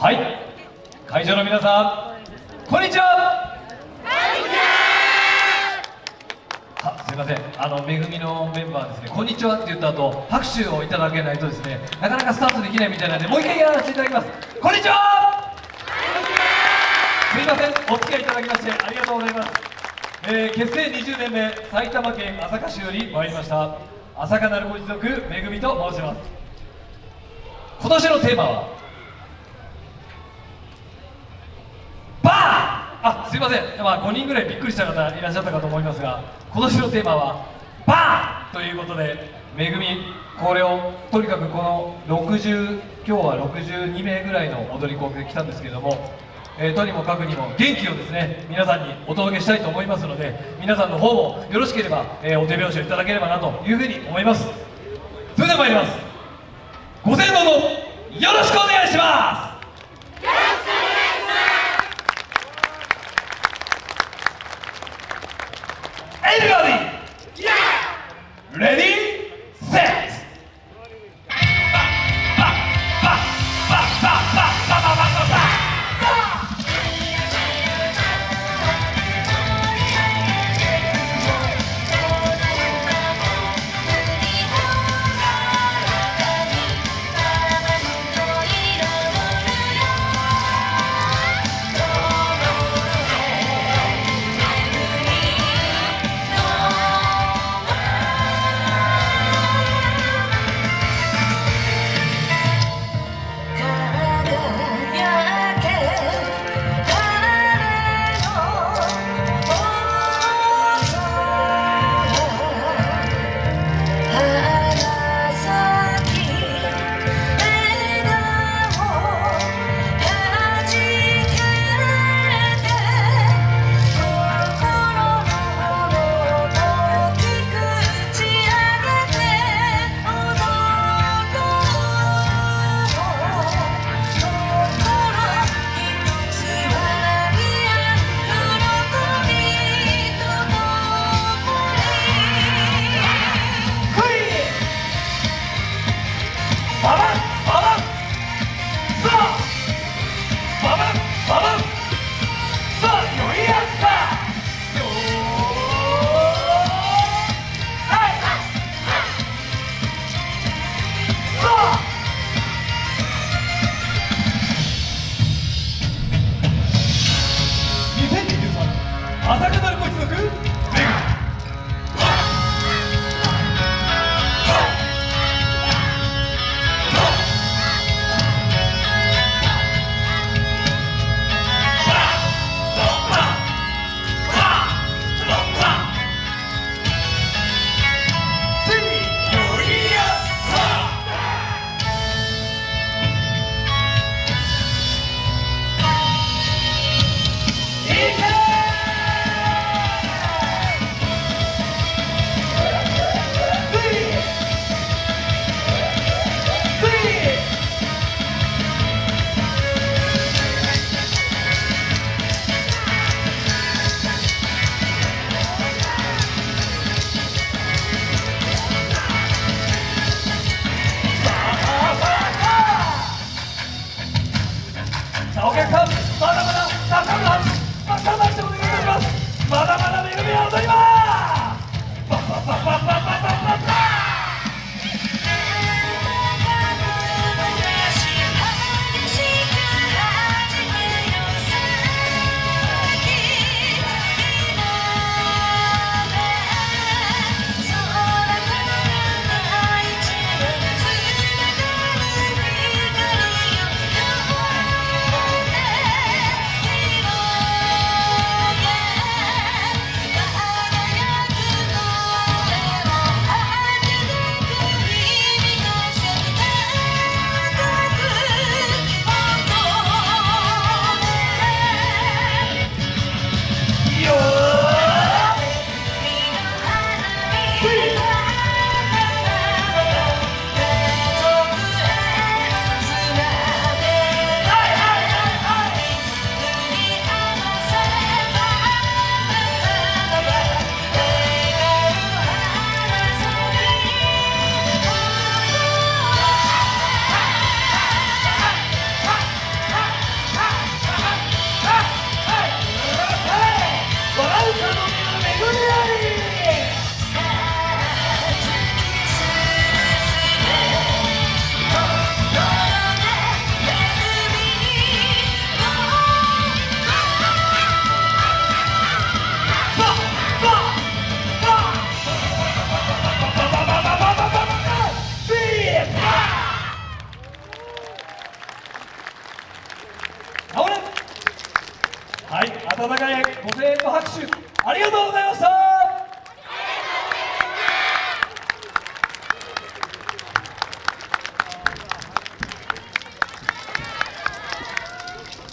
はい。会場の皆さんこんにちは。あすいません。あのめぐみのメンバーですね。こんにちはって言った後拍手をいただけないとですねなかなかスタートできないみたいなんでもう一回やらせていただきます。こんにちは。すいません。お付き合いいただきましてありがとうございます、えー結成20年目埼玉県朝霞市より参りました朝霞なるご一族めぐみと申します。今年のテーマはバーあすいません、まあ、5人ぐらいびっくりした方いらっしゃったかと思いますが今年のテーマはバーということでめぐみこれをとにかくこの60今日は62名ぐらいの踊り子で来たんですけれども、えーとにもかくにも元気をですね皆さんにお届けしたいと思いますので皆さんの方もよろしければ、えーお手拍子をいただければなというふうに思います。それでは参ります。ご声援どうぞ。よろしくお願いします。Ready?